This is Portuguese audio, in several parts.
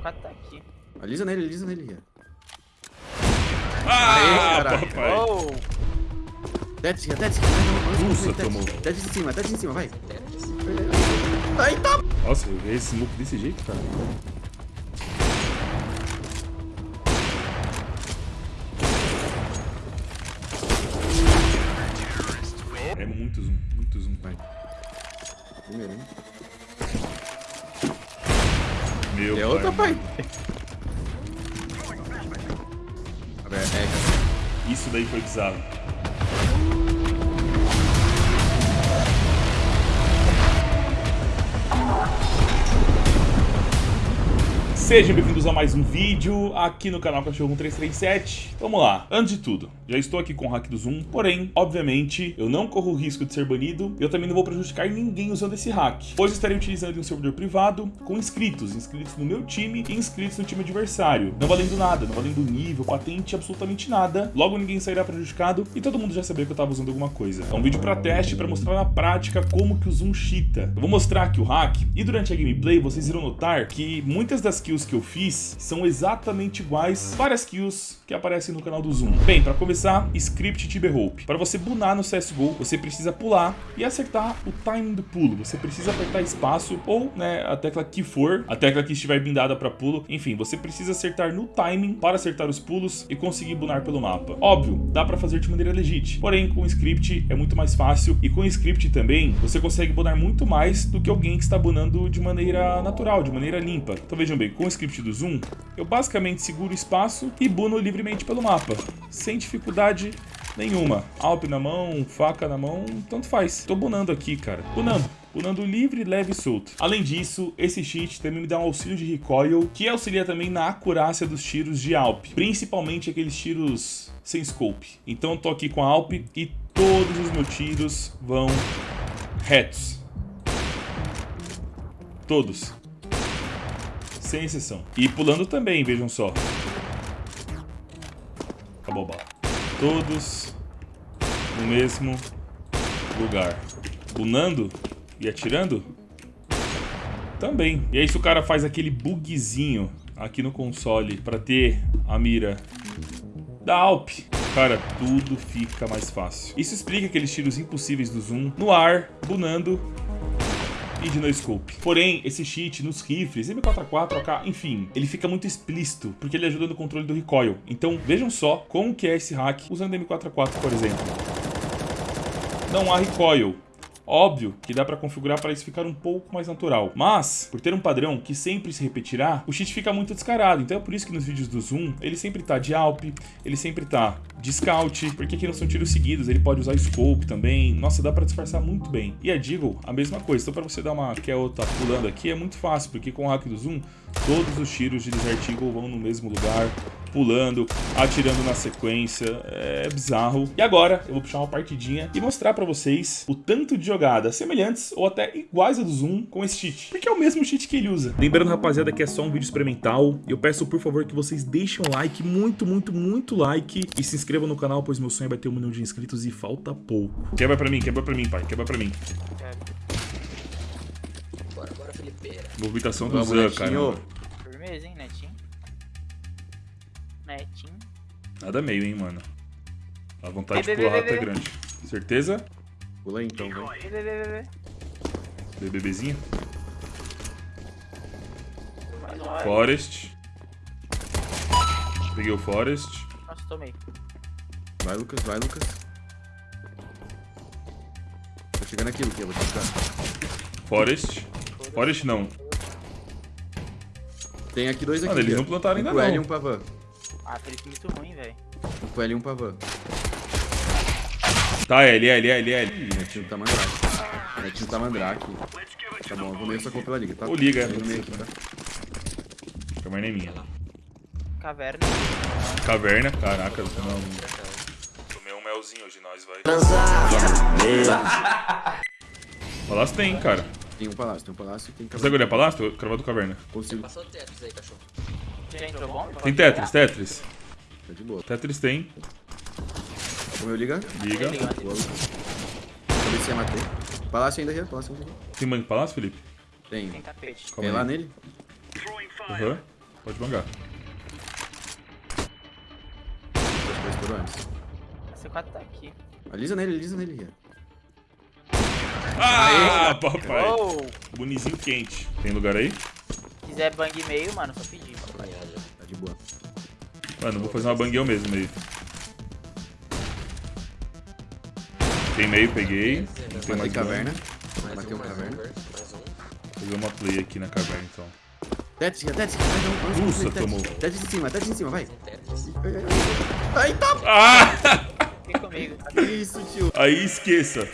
C4 tá aqui. Alisa nele, alisa nele. Ah, Aê, papai. Oh! Desce, Ria, desce. Nossa, Desce, tomou. Desce em cima, desce em cima, vai. Aí tá. Nossa, eu vi esse smoke desse jeito, cara. É muito zoom, muito zoom. Vai. Primeiro, hein? Meu É outra, pai. Isso daí foi bizarro. Sejam bem-vindos a mais um vídeo aqui no canal Cachorro 1337. Vamos lá, antes de tudo, já estou aqui com o hack do Zoom, porém, obviamente, eu não corro o risco de ser banido, eu também não vou prejudicar ninguém usando esse hack, pois estarei utilizando um servidor privado com inscritos, inscritos no meu time e inscritos no time adversário, não valendo nada, não valendo nível, patente, absolutamente nada, logo ninguém sairá prejudicado e todo mundo já sabia que eu estava usando alguma coisa. É um vídeo para teste para mostrar na prática como que o Zoom cheata. Eu vou mostrar aqui o hack e durante a gameplay vocês irão notar que muitas das kills que eu fiz são exatamente iguais várias kills que aparecem no canal do Zoom. Bem, para começar, script Tiber Hope. Para você bunar no CSGO, você precisa pular e acertar o timing do pulo. Você precisa apertar espaço ou, né, a tecla que for, a tecla que estiver blindada para pulo. Enfim, você precisa acertar no timing para acertar os pulos e conseguir bunar pelo mapa. Óbvio, dá para fazer de maneira legítima. Porém, com script é muito mais fácil e com script também você consegue bunar muito mais do que alguém que está bunando de maneira natural, de maneira limpa. Então vejam bem, com script do Zoom, eu basicamente seguro o espaço e buno livremente pelo mapa, sem dificuldade nenhuma. Alp na mão, faca na mão, tanto faz. Tô bunando aqui, cara. Bunando. Bunando livre, leve e solto. Além disso, esse cheat também me dá um auxílio de recoil, que auxilia também na acurácia dos tiros de Alp, principalmente aqueles tiros sem scope. Então eu tô aqui com a Alp e todos os meus tiros vão retos. Todos. Sem exceção. E pulando também, vejam só. Acabou a bala. Todos no mesmo lugar. Bunando e atirando? Também. E aí se o cara faz aquele bugzinho aqui no console pra ter a mira da Alp, cara, tudo fica mais fácil. Isso explica aqueles tiros impossíveis do Zoom no ar, bunando e de no scope. Porém, esse cheat nos rifles, M4A4, AK, enfim, ele fica muito explícito, porque ele ajuda no controle do recoil. Então, vejam só como que é esse hack usando M4A4, por exemplo. Não há recoil. Óbvio que dá para configurar para isso ficar um pouco mais natural, mas por ter um padrão que sempre se repetirá, o cheat fica muito descarado. Então é por isso que nos vídeos do Zoom ele sempre tá de Alp, ele sempre tá de Scout, porque aqui não são tiros seguidos, ele pode usar Scope também. Nossa, dá para disfarçar muito bem. E a Deagle, a mesma coisa. Então para você dar uma tá pulando aqui é muito fácil, porque com o hack do Zoom todos os tiros de Desert Eagle vão no mesmo lugar, pulando, atirando na sequência, é bizarro. E agora eu vou puxar uma partidinha e mostrar pra vocês o tanto de jogadas semelhantes ou até iguais a do Zoom com esse cheat, porque é o mesmo cheat que ele usa. Lembrando, rapaziada, que é só um vídeo experimental, eu peço por favor que vocês deixem um like, muito, muito, muito like, e se inscrevam no canal, pois meu sonho é bater um milhão de inscritos e falta pouco. Quebra pra mim, quebra pra mim, pai, quebra pra mim. Bora, bora, Felipeira. Movimentação do Zan, caramba. Firmeza, hein, Netinho? Nada meio, hein, mano. A vontade de pular até bebê. grande. Certeza? Pula aí então, vê. BBBzinho? Forest. Peguei o Forest. Nossa, tomei. Vai, Lucas, vai, Lucas. Tô chegando aqui, Luquinha, vou te buscar. Forest. Forest não. Tem aqui dois aqui. Mano, eles não plantaram ainda não. um pra van. Ah, Felipe, muito ruim, velho. Um pro L e um pra van. Tá, L, L, L, L. Netinho tá mandrake. Netinho tá mandrake. Tá bom, eu vou meio só pela liga, tá? Ô, liga. Tô indo meio aqui, tá? A câmera nem é minha. Caverna. Caverna, caraca. Não. Tomei um melzinho hoje, nós, vai. Palácio tem, cara. Tem um palácio, tem um palácio e tem Consegue olhar palácio? Cravado caverna. Consigo. Passou o Tetris aí, cachorro. Tem Tetris, Tetris. Tá de boa. Tetris tem. Como eu liga? Liga. Acabei de matei. Palácio ainda aqui, palácio ainda aqui. Tem mangue palácio, Felipe? Tem. Tem tapete. Calma Tem lá nele? Aham. Pode bangar. Acho que estourou antes. A C4 tá aqui. Alisa nele, alisa nele. Rian. Ah, papai. Oh! Bonizinho quente. Tem lugar aí? Se quiser bang meio, mano, só pedir. Tá de boa. Mano, vou fazer uma bang eu mesmo aí. Tem meio, peguei. Não tem Matei mais caverna. Mais Bateu um, caverna. mais. Vou fazer uma play aqui na caverna, então. Tetris, Tetris. Não, Nossa, Tetris. tomou. Tetris em cima, Tetris em cima, vai. Tetris. Ai, tá. Ah! Vem comigo. Que isso, tio. Aí esqueça.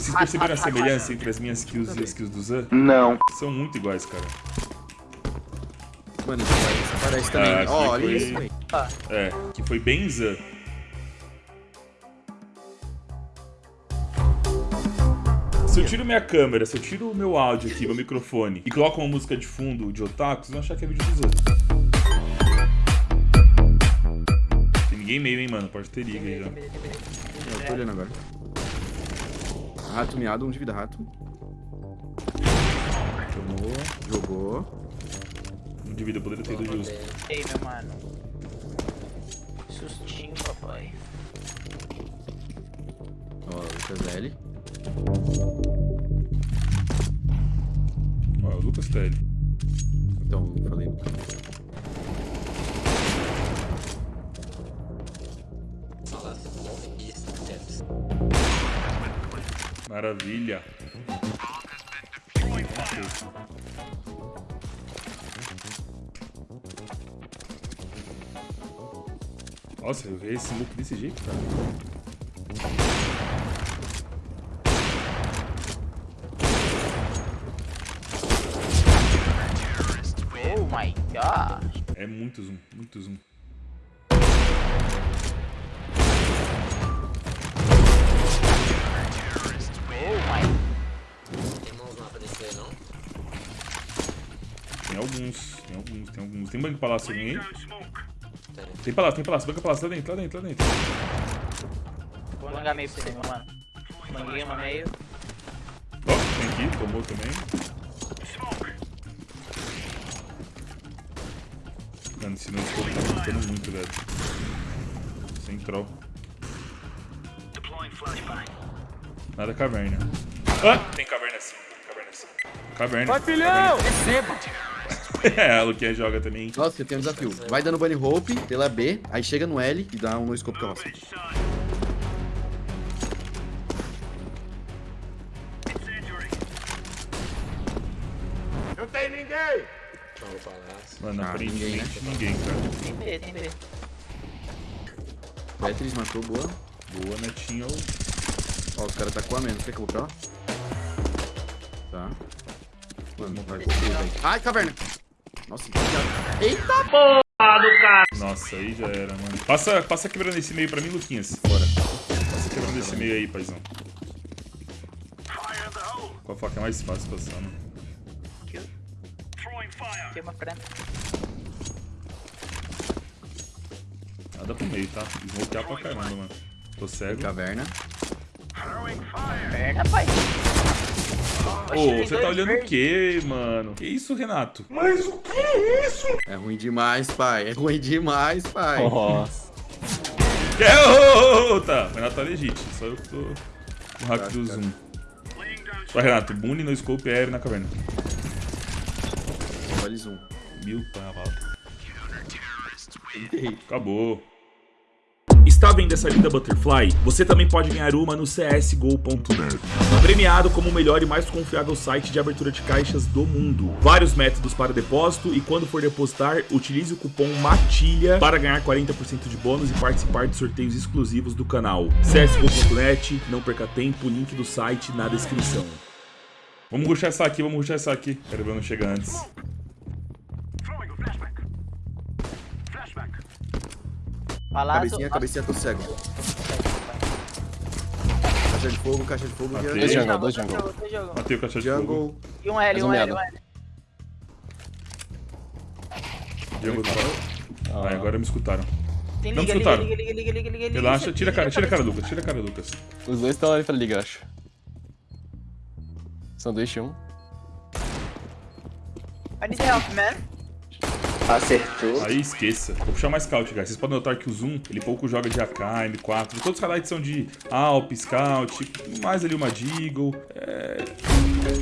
Vocês perceberam a semelhança entre as minhas kills e as kills do Zan? Não. São muito iguais, cara. Mano, isso parece, também. Ah, olha foi- isso, velho. É, que foi bem Zan. Se eu tiro minha câmera, se eu tiro o meu áudio aqui, meu microfone, e coloco uma música de fundo de otaku, vocês vão achar que é vídeo do Zan. Tem ninguém meio, hein, mano? Pode ter liga aí já. Eu tô olhando agora. Rato miado, um de vida rato. Tomou. Jogou. Um de vida poderia ter ido justo. Ei, meu mano. Sustinho, papai. Ó, Lucas L. Ó, o Lucas TL. Então, falei. Fala, Maravilha. Nossa, eu vi esse look desse jeito, cara. Oh my gosh. É muito zoom, muito zoom. Oh my. Tem mãos lá pra descer, não? Tem alguns, tem alguns, tem alguns. Tem banco palácio alguém aí? Tem. Tem palácio, tem palácio, banco palácio, lá dentro, lá dentro, lá dentro. Vou bangar meio pra você, meu mano. Banguei uma meio. Ó, tem aqui, tomou também. Mano, esse não escopo tá matando muito, velho. Central. Nada caverna. Ah! Tem caverna sim. Caverna sim. Caverna. Vai, filhão! é, a Luquinha joga também. Nossa, eu tenho um desafio. Vai dando bunny hope pela B, aí chega no L e dá um no scope que eu roço. Fala o palácio. Mano, Ah, aparentemente ninguém, cara. Tem B, tem B. Tetris matou, boa. Boa, netinho. Ó, os caras tá com a menos. Quer que eu vou pra lá? Tá. Mano, vai correr, velho. Ai, caverna! Nossa, que piada. Eita! Nossa, aí já era, mano. Passa, passa quebrando esse meio pra mim, Luquinhas. Bora. Passa quebrando esse meio aí, paizão. Com a faca é mais fácil passar, mano. Queima frente. Nada pro meio, tá? Smokear pra caramba, mano. Tô cego. Caverna. Perna, pai. Ô, você tá olhando o quê, mano? Que isso, Renato? É ruim demais, pai. É ruim demais, pai. Que é outra? Renato tá legítimo, só eu que tô com o hack Tá, do tá. zoom. Vai, Renato, Boone no scope aéreo na caverna. Olha zoom. Mil. Tentei. Acabou. Está vendo essa linda Butterfly? Você também pode ganhar uma no csgo.net. Premiado como o melhor e mais confiável site de abertura de caixas do mundo. Vários métodos para depósito e quando for depositar, utilize o cupom MATILHA para ganhar 40% de bônus e participar de sorteios exclusivos do canal. csgo.net, não perca tempo, link do site na descrição. Vamos rushar essa aqui, vamos rushar essa aqui. Quero ver não chegar antes. Palácio. Cabecinha, cabecinha, tô cego. Caixa de fogo, caixa de fogo. Matei. Dois jungle, Dois jungle. Matei o caixa de fogo. Jungle. E um L, um L, um L. Diogo do Ah, agora me escutaram. Tem Não liga, liga, liga, liga, liga, liga, liga, liga. Relaxa, tira a cara, tira a cara. Lucas, tira a cara, Lucas. Os dois estão ali pra liga, eu acho. Sanduíche um. I need help, man. Acertou. Aí esqueça. Vou puxar mais scout, guys. Vocês podem notar que o Zoom, ele pouco joga de AK, M4. Todos os highlights são de Alp, Scout, mais ali uma Deagle. É...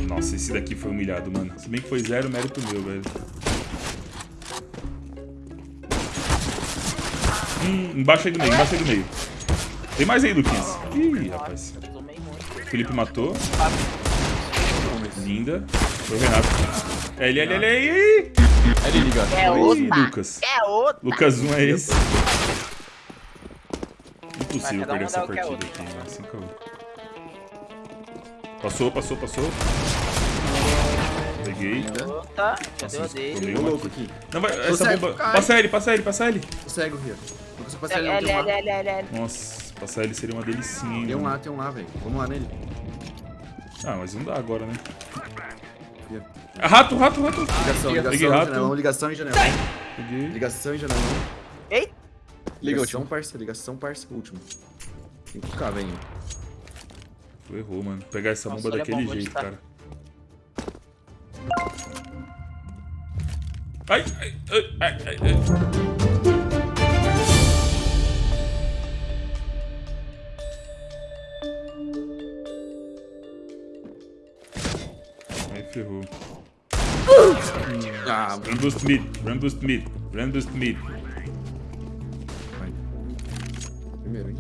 Nossa, esse daqui foi humilhado, mano. Se bem que foi zero mérito meu, velho. Hum, embaixo aí do meio, embaixo aí do meio. Tem mais aí, Luquinhas. Ih, rapaz. Felipe matou. Linda. Foi o Renato. L, L, L, L. Ele liga, ó. É outra. Lucas. É outra. Lucas 1 é esse. Impossível um perder essa é partida outro, aqui, né? 5 a 1. Passou, passou, passou. Peguei. Outra. Já Nossa, deu a dele. tomei uma louco aqui. Não, vai, essa cego, bomba... cai. Passa ele, passa ele, passa ele. Tô cego, Rio. Não consigo passar ele, não. Tem um lá. Nossa, passar ele seria uma delicinha, hein, Tem um lá, tem um lá, velho. Vamos lá nele. Ah, mas não dá agora, né? Ah, Rato, rato, rato. Ligação, Peguei ligação, rato. janelão, ligação e janelão. Peguei. Ligação e janelão. Ei, Liga Ligação, parça, ligação, parça, último. Tem que ficar, velho. Tu errou, mano. Pegar essa Nossa, bomba daquele bomba jeito, tá. cara. Ai, ai, ai, ai, ai, ferrou. Ah, Run boost mid, run boost mid, run boost mid. vai. Primeiro, hein?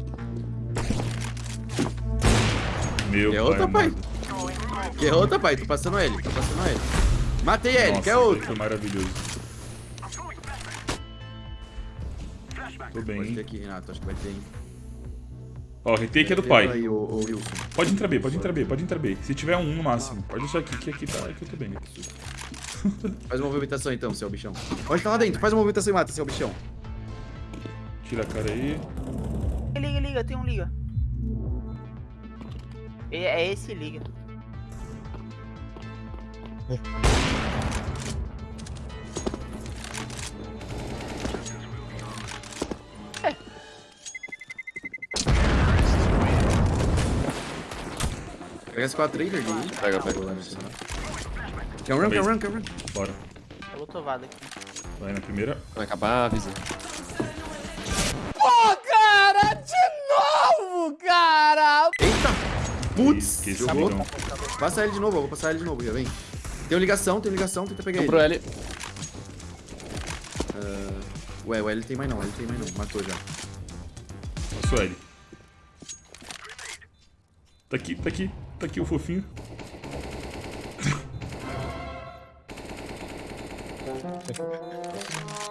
Meu Quer pai. outra, pai? Quer outra, pai? Tô passando ele, tô passando ele. Matei ele, Nossa, quer outro? Foi maravilhoso. Tô bem, Pode hein? aqui, Renato, acho que vai ter, hein? Ó, retake é do pai. Aí, ô, ô, Wilson. Pode entrar B, pode entrar B, pode entrar B. Se tiver um no máximo. Pode deixar aqui, que aqui tá. Aqui eu tô bem. Aqui. Faz uma movimentação então, seu bichão. Pode ficar lá dentro, faz uma movimentação e mata, seu bichão. Tira a cara aí. liga, liga, tem um liga. É é esse liga. Pega esse 4 trailer ali. Pega, pega. Quer um run, quer um run, quer um run. Bora. Pegou tovado aqui. Vai na primeira. Vai acabar, avisa. Eita! Putz! Esqueci, Jogou. Passa ele de novo, eu vou passar ele de novo, já vem. Tem uma ligação, tem ligação, tenta pegar Então ele. pro L. Ué, o L tem mais não, L tem mais não. Matou já. Passou L. Tá aqui, tá aqui. Tá aqui o fofinho.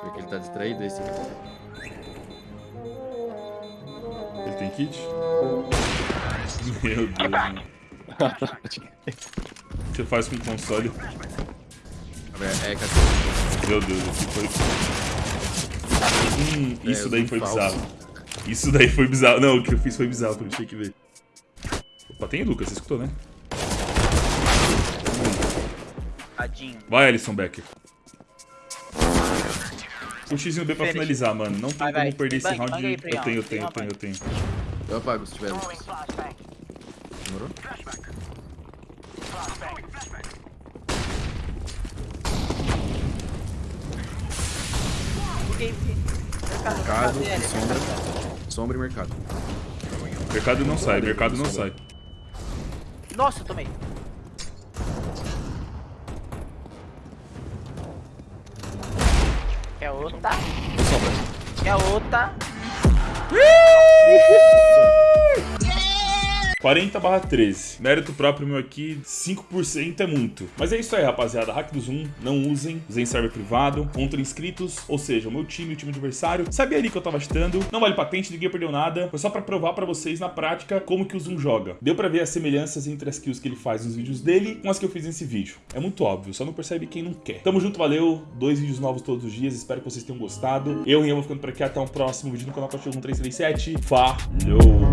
Porque ele tá distraído esse. Ele tem kit? Meu Deus, mano. O que você faz com o console? É, é. Meu Deus, aqui foi. Hum, É, isso daí zoom foi falso. bizarro. Isso daí foi bizarro. Não, o que eu fiz foi bizarro, por isso tinha que ver. Opa, tem Lucas, você escutou, né? Tadinho. Vai, Alisson Becker. O X e o B pra finalizar, mano. Não tem Vai, como vai. perder esse round. aí, Eu tenho, eu tenho, eu tenho, eu tenho. Eu apago se tiver. Demorou? Mercado, sombra. Sombra e mercado. Mercado não sai, mercado não sai. Nossa, tomei. Quer outra? Quer outra? 40 barra 13. Mérito próprio meu aqui, 5% é muito. Mas é isso aí, rapaziada. Hack do Zoom, não usem. Usem server privado, contra inscritos, ou seja, o meu time e o time adversário. Sabia ali que eu tava chutando. Não vale patente, ninguém perdeu nada. Foi só pra provar pra vocês na prática como que o Zoom joga. Deu pra ver as semelhanças entre as kills que ele faz nos vídeos dele com as que eu fiz nesse vídeo. É muito óbvio, só não percebe quem não quer. Tamo junto, valeu. Dois vídeos novos todos os dias. Espero que vocês tenham gostado. Eu, Rian, vou ficando por aqui. Até um próximo vídeo no canal Cachorro 1337. Falou!